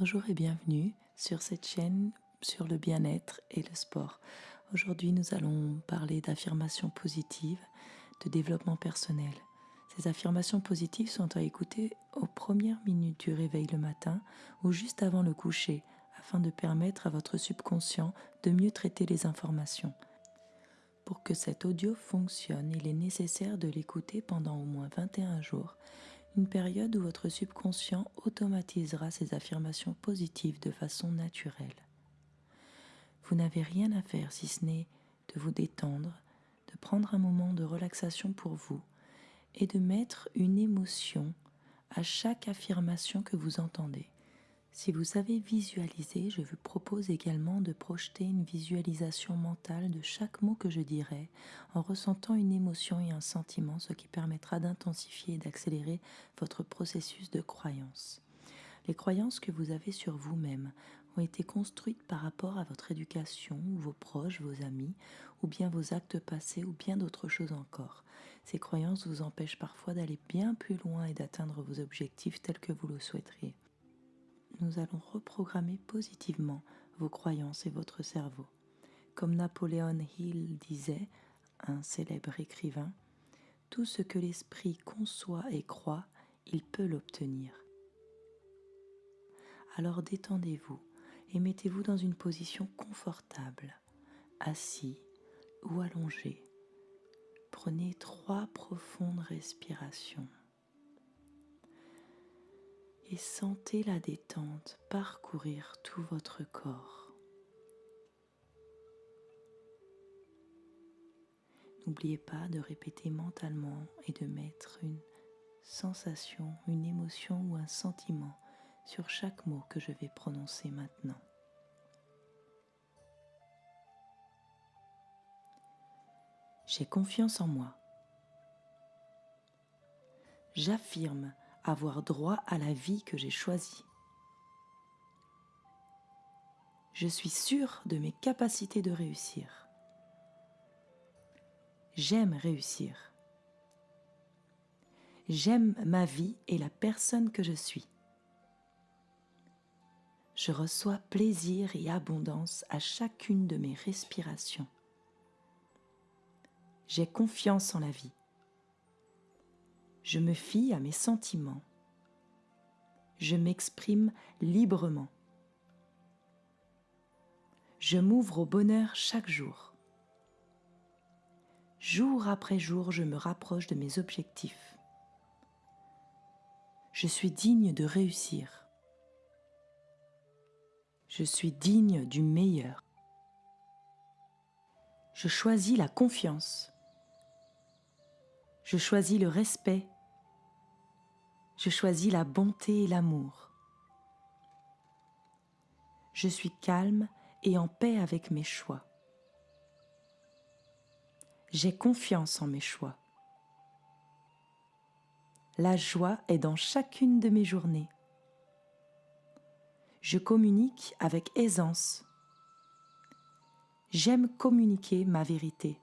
Bonjour et bienvenue sur cette chaîne sur le bien-être et le sport. Aujourd'hui, nous allons parler d'affirmations positives, de développement personnel. Ces affirmations positives sont à écouter aux premières minutes du réveil le matin ou juste avant le coucher afin de permettre à votre subconscient de mieux traiter les informations. Pour que cet audio fonctionne, il est nécessaire de l'écouter pendant au moins 21 jours une période où votre subconscient automatisera ces affirmations positives de façon naturelle. Vous n'avez rien à faire si ce n'est de vous détendre, de prendre un moment de relaxation pour vous et de mettre une émotion à chaque affirmation que vous entendez. Si vous savez visualiser, je vous propose également de projeter une visualisation mentale de chaque mot que je dirai en ressentant une émotion et un sentiment, ce qui permettra d'intensifier et d'accélérer votre processus de croyance. Les croyances que vous avez sur vous-même ont été construites par rapport à votre éducation, vos proches, vos amis, ou bien vos actes passés, ou bien d'autres choses encore. Ces croyances vous empêchent parfois d'aller bien plus loin et d'atteindre vos objectifs tels que vous le souhaiteriez nous allons reprogrammer positivement vos croyances et votre cerveau. Comme Napoléon Hill disait, un célèbre écrivain, tout ce que l'esprit conçoit et croit, il peut l'obtenir. Alors détendez-vous et mettez-vous dans une position confortable, assis ou allongé. Prenez trois profondes respirations et sentez la détente parcourir tout votre corps. N'oubliez pas de répéter mentalement et de mettre une sensation, une émotion ou un sentiment sur chaque mot que je vais prononcer maintenant. J'ai confiance en moi. J'affirme avoir droit à la vie que j'ai choisie. Je suis sûre de mes capacités de réussir. J'aime réussir. J'aime ma vie et la personne que je suis. Je reçois plaisir et abondance à chacune de mes respirations. J'ai confiance en la vie je me fie à mes sentiments. Je m'exprime librement. Je m'ouvre au bonheur chaque jour. Jour après jour, je me rapproche de mes objectifs. Je suis digne de réussir. Je suis digne du meilleur. Je choisis la confiance. Je choisis le respect. Je choisis la bonté et l'amour. Je suis calme et en paix avec mes choix. J'ai confiance en mes choix. La joie est dans chacune de mes journées. Je communique avec aisance. J'aime communiquer ma vérité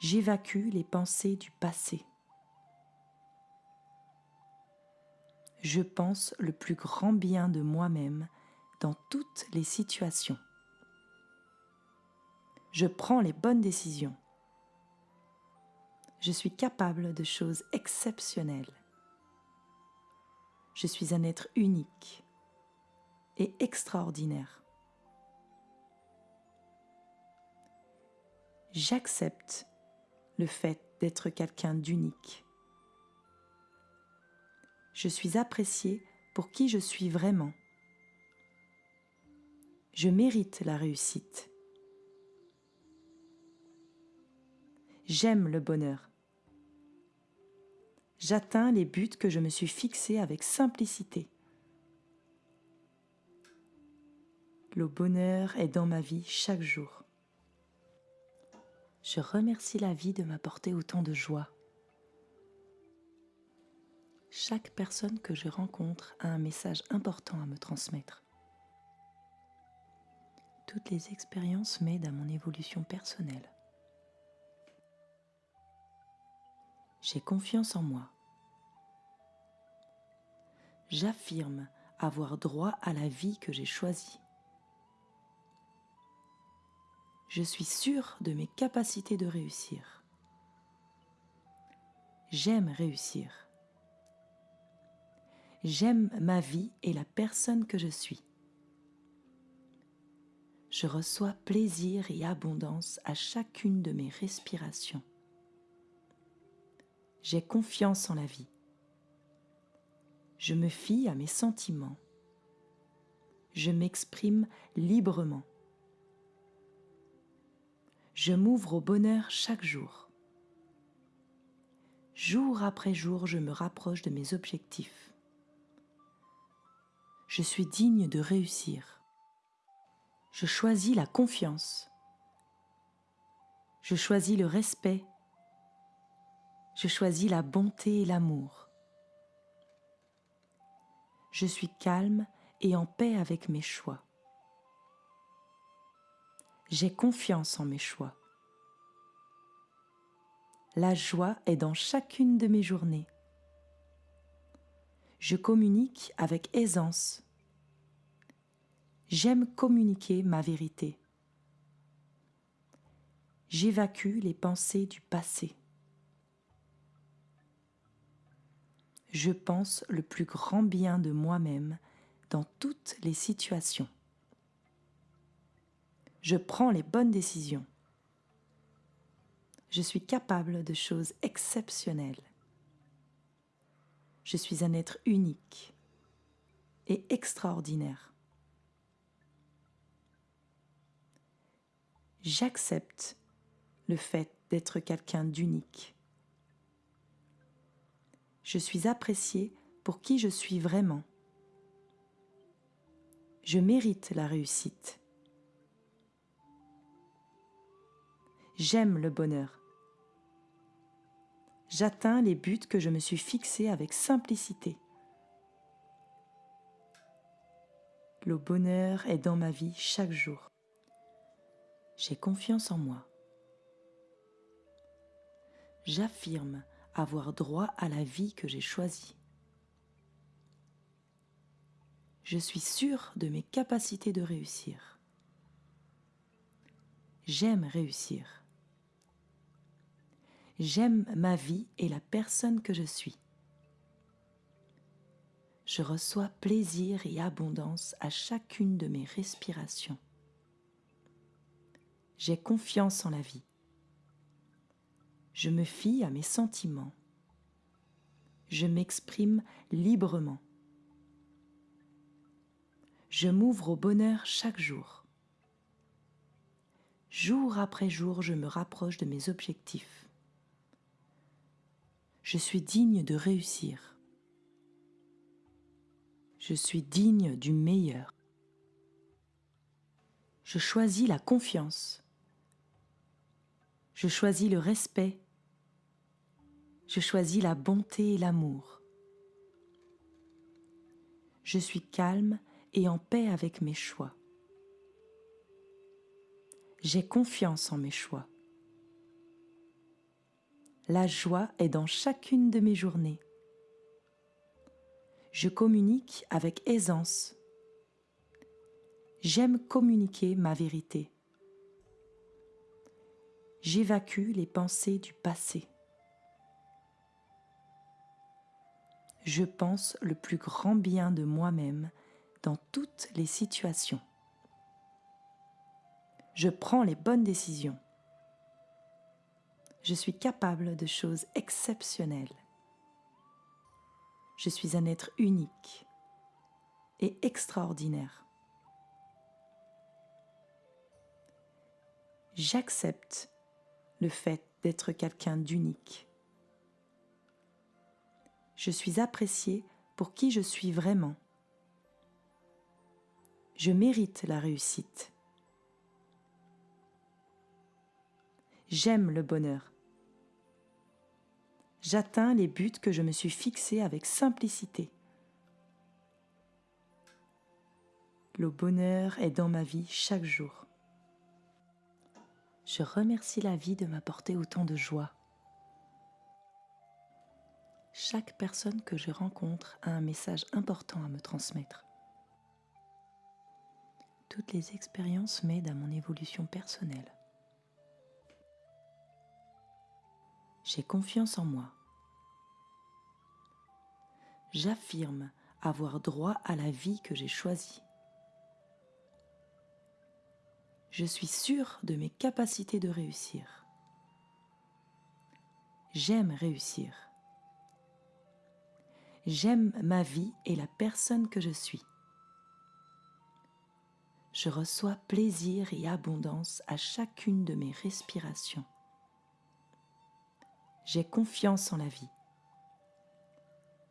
j'évacue les pensées du passé. Je pense le plus grand bien de moi-même dans toutes les situations. Je prends les bonnes décisions. Je suis capable de choses exceptionnelles. Je suis un être unique et extraordinaire. J'accepte le fait d'être quelqu'un d'unique. Je suis apprécié pour qui je suis vraiment. Je mérite la réussite. J'aime le bonheur. J'atteins les buts que je me suis fixés avec simplicité. Le bonheur est dans ma vie chaque jour. Je remercie la vie de m'apporter autant de joie. Chaque personne que je rencontre a un message important à me transmettre. Toutes les expériences m'aident à mon évolution personnelle. J'ai confiance en moi. J'affirme avoir droit à la vie que j'ai choisie. Je suis sûr de mes capacités de réussir. J'aime réussir. J'aime ma vie et la personne que je suis. Je reçois plaisir et abondance à chacune de mes respirations. J'ai confiance en la vie. Je me fie à mes sentiments. Je m'exprime librement. Je m'ouvre au bonheur chaque jour. Jour après jour, je me rapproche de mes objectifs. Je suis digne de réussir. Je choisis la confiance. Je choisis le respect. Je choisis la bonté et l'amour je suis calme et en paix avec mes choix. J'ai confiance en mes choix. La joie est dans chacune de mes journées. Je communique avec aisance. J'aime communiquer ma vérité. J'évacue les pensées du passé. je pense le plus grand bien de moi-même dans toutes les situations. Je prends les bonnes décisions. Je suis capable de choses exceptionnelles. Je suis un être unique et extraordinaire. J'accepte le fait d'être quelqu'un d'unique je suis apprécié pour qui je suis vraiment. Je mérite la réussite. J'aime le bonheur. J'atteins les buts que je me suis fixés avec simplicité. Le bonheur est dans ma vie chaque jour. J'ai confiance en moi. J'affirme avoir droit à la vie que j'ai choisie. Je suis sûr de mes capacités de réussir. J'aime réussir. J'aime ma vie et la personne que je suis. Je reçois plaisir et abondance à chacune de mes respirations. J'ai confiance en la vie je me fie à mes sentiments. Je m'exprime librement. Je m'ouvre au bonheur chaque jour. Jour après jour, je me rapproche de mes objectifs. Je suis digne de réussir. Je suis digne du meilleur. Je choisis la confiance. Je choisis le respect je choisis la bonté et l'amour. Je suis calme et en paix avec mes choix. J'ai confiance en mes choix. La joie est dans chacune de mes journées. Je communique avec aisance. J'aime communiquer ma vérité. J'évacue les pensées du passé. je pense le plus grand bien de moi-même dans toutes les situations. Je prends les bonnes décisions. Je suis capable de choses exceptionnelles. Je suis un être unique et extraordinaire. J'accepte le fait d'être quelqu'un d'unique je suis apprécié pour qui je suis vraiment. Je mérite la réussite. J'aime le bonheur. J'atteins les buts que je me suis fixés avec simplicité. Le bonheur est dans ma vie chaque jour. Je remercie la vie de m'apporter autant de joie. Chaque personne que je rencontre a un message important à me transmettre. Toutes les expériences m'aident à mon évolution personnelle. J'ai confiance en moi. J'affirme avoir droit à la vie que j'ai choisie. Je suis sûre de mes capacités de réussir. J'aime réussir. J'aime ma vie et la personne que je suis. Je reçois plaisir et abondance à chacune de mes respirations. J'ai confiance en la vie.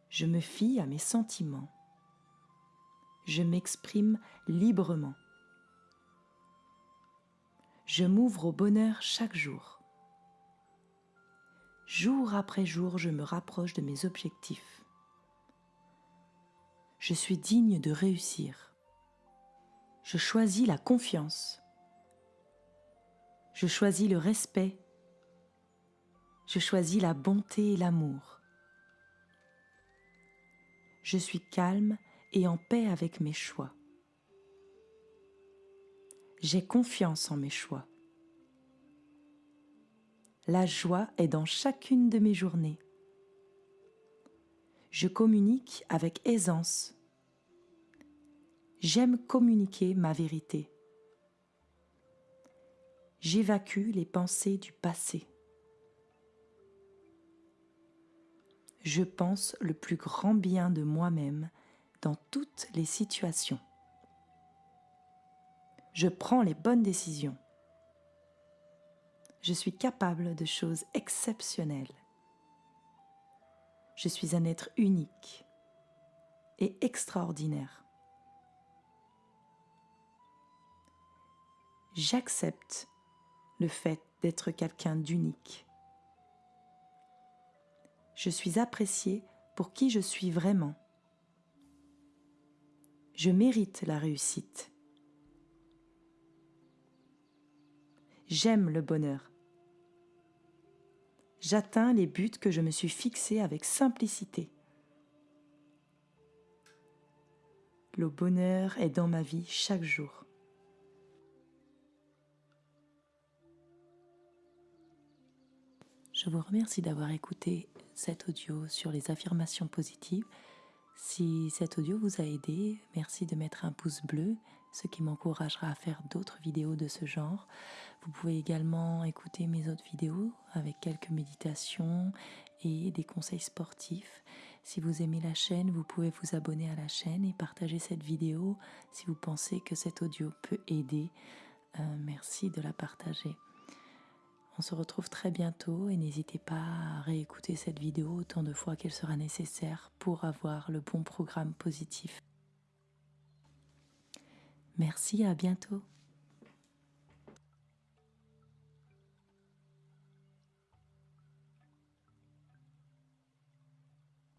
Je me fie à mes sentiments. Je m'exprime librement. Je m'ouvre au bonheur chaque jour. Jour après jour, je me rapproche de mes objectifs. Je suis digne de réussir. Je choisis la confiance. Je choisis le respect. Je choisis la bonté et l'amour. Je suis calme et en paix avec mes choix. J'ai confiance en mes choix. La joie est dans chacune de mes journées. Je communique avec aisance. J'aime communiquer ma vérité. J'évacue les pensées du passé. Je pense le plus grand bien de moi-même dans toutes les situations. Je prends les bonnes décisions je suis capable de choses exceptionnelles. Je suis un être unique et extraordinaire. J'accepte le fait d'être quelqu'un d'unique. Je suis apprécié pour qui je suis vraiment. Je mérite la réussite. J'aime le bonheur. J'atteins les buts que je me suis fixés avec simplicité. Le bonheur est dans ma vie chaque jour. Je vous remercie d'avoir écouté cet audio sur les affirmations positives. Si cet audio vous a aidé, merci de mettre un pouce bleu ce qui m'encouragera à faire d'autres vidéos de ce genre. Vous pouvez également écouter mes autres vidéos avec quelques méditations et des conseils sportifs. Si vous aimez la chaîne, vous pouvez vous abonner à la chaîne et partager cette vidéo si vous pensez que cet audio peut aider. Euh, merci de la partager. On se retrouve très bientôt et n'hésitez pas à réécouter cette vidéo autant de fois qu'elle sera nécessaire pour avoir le bon programme positif. Merci, à bientôt.